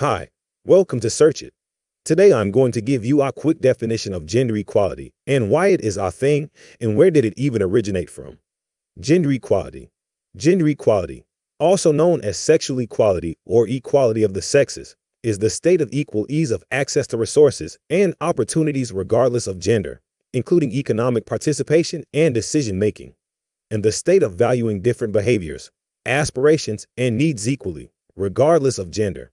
Hi, welcome to Search It. Today I'm going to give you a quick definition of gender equality and why it is a thing and where did it even originate from. Gender equality. Gender equality, also known as sexual equality or equality of the sexes, is the state of equal ease of access to resources and opportunities regardless of gender, including economic participation and decision making, and the state of valuing different behaviors, aspirations, and needs equally, regardless of gender.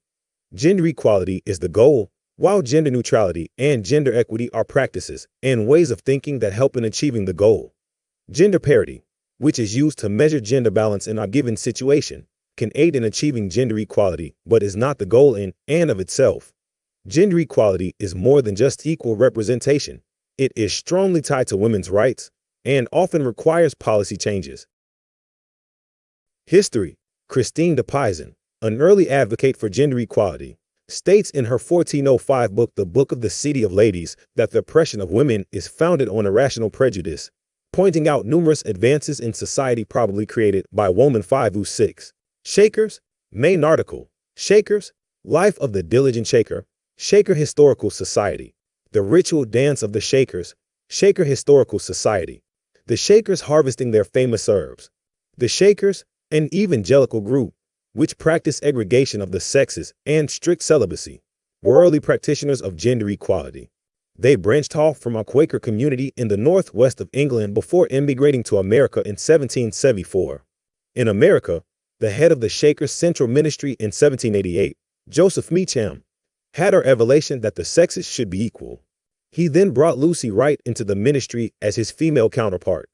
Gender equality is the goal, while gender neutrality and gender equity are practices and ways of thinking that help in achieving the goal. Gender parity, which is used to measure gender balance in a given situation, can aid in achieving gender equality, but is not the goal in and of itself. Gender equality is more than just equal representation. It is strongly tied to women's rights and often requires policy changes. History Christine de Pizan, an early advocate for gender equality, states in her 1405 book, The Book of the City of Ladies, that the oppression of women is founded on irrational prejudice, pointing out numerous advances in society probably created by woman 506. Shakers, main article, Shakers, Life of the Diligent Shaker, Shaker Historical Society, The Ritual Dance of the Shakers, Shaker Historical Society, The Shakers Harvesting Their Famous Herbs, The Shakers, an evangelical group, which practice segregation of the sexes and strict celibacy, were early practitioners of gender equality. They branched off from a Quaker community in the northwest of England before immigrating to America in 1774. In America, the head of the Shakers Central Ministry in 1788, Joseph Meacham, had a revelation that the sexes should be equal. He then brought Lucy Wright into the ministry as his female counterpart,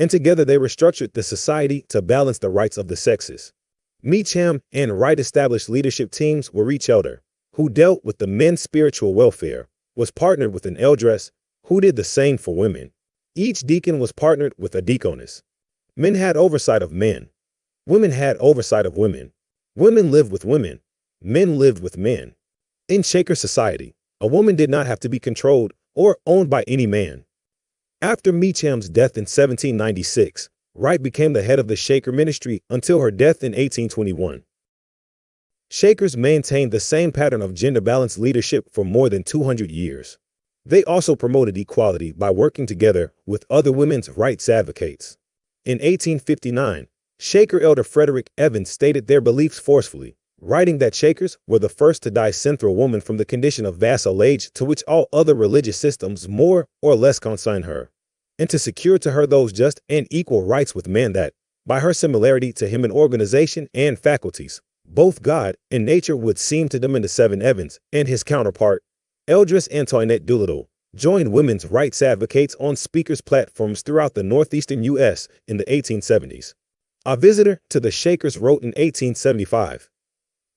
and together they restructured the society to balance the rights of the sexes. Meacham and Wright established leadership teams where each elder, who dealt with the men's spiritual welfare, was partnered with an eldress who did the same for women. Each deacon was partnered with a deaconess. Men had oversight of men, Women had oversight of women. Women lived with women. Men lived with men. In Shaker society, a woman did not have to be controlled or owned by any man. After Meacham's death in 1796, Wright became the head of the Shaker ministry until her death in 1821. Shakers maintained the same pattern of gender balanced leadership for more than 200 years. They also promoted equality by working together with other women's rights advocates. In 1859, Shaker elder Frederick Evans stated their beliefs forcefully, writing that Shakers were the first to discern a woman from the condition of vassalage to which all other religious systems more or less consign her, and to secure to her those just and equal rights with men that, by her similarity to him in organization and faculties, both God and nature would seem to them in the Seven Evans and his counterpart, Eldress Antoinette Doolittle, joined women's rights advocates on speakers' platforms throughout the northeastern U.S. in the 1870s. A visitor to the Shakers wrote in 1875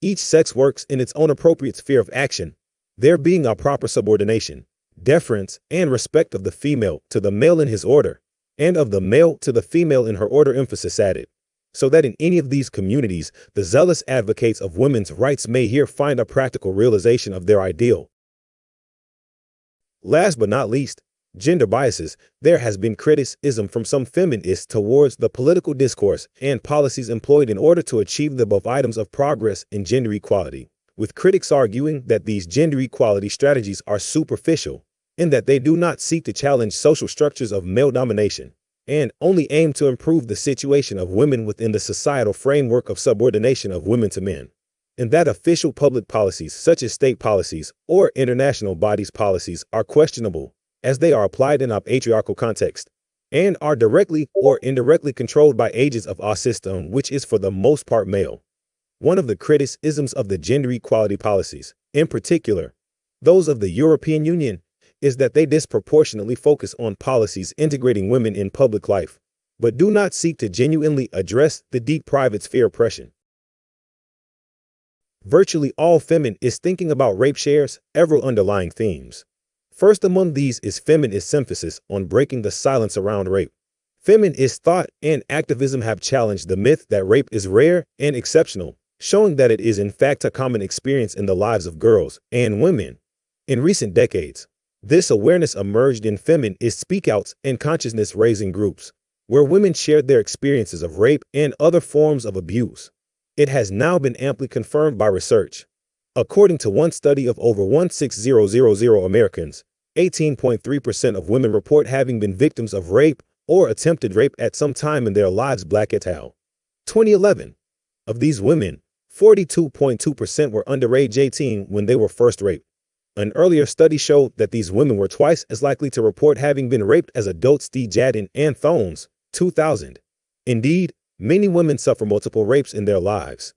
Each sex works in its own appropriate sphere of action, there being a proper subordination, deference, and respect of the female to the male in his order, and of the male to the female in her order emphasis added, so that in any of these communities the zealous advocates of women's rights may here find a practical realization of their ideal. Last but not least, gender biases, there has been criticism from some feminists towards the political discourse and policies employed in order to achieve the above items of progress in gender equality, with critics arguing that these gender equality strategies are superficial and that they do not seek to challenge social structures of male domination and only aim to improve the situation of women within the societal framework of subordination of women to men and that official public policies such as state policies or international bodies policies are questionable as they are applied in a patriarchal context and are directly or indirectly controlled by agents of our system, which is for the most part male. One of the criticisms of the gender equality policies, in particular, those of the European Union, is that they disproportionately focus on policies integrating women in public life, but do not seek to genuinely address the deep private sphere oppression. Virtually all feminist thinking about rape shares several underlying themes. First among these is feminist emphasis on breaking the silence around rape. Feminist thought and activism have challenged the myth that rape is rare and exceptional, showing that it is in fact a common experience in the lives of girls and women. In recent decades, this awareness emerged in feminist speakouts and consciousness raising groups, where women shared their experiences of rape and other forms of abuse. It has now been amply confirmed by research According to one study of over 16000 Americans, 18.3% of women report having been victims of rape or attempted rape at some time in their lives, Black et al. 2011. Of these women, 42.2% were under age 18 when they were first raped. An earlier study showed that these women were twice as likely to report having been raped as adults. Tjaden and Thoennes, 2000. Indeed, many women suffer multiple rapes in their lives.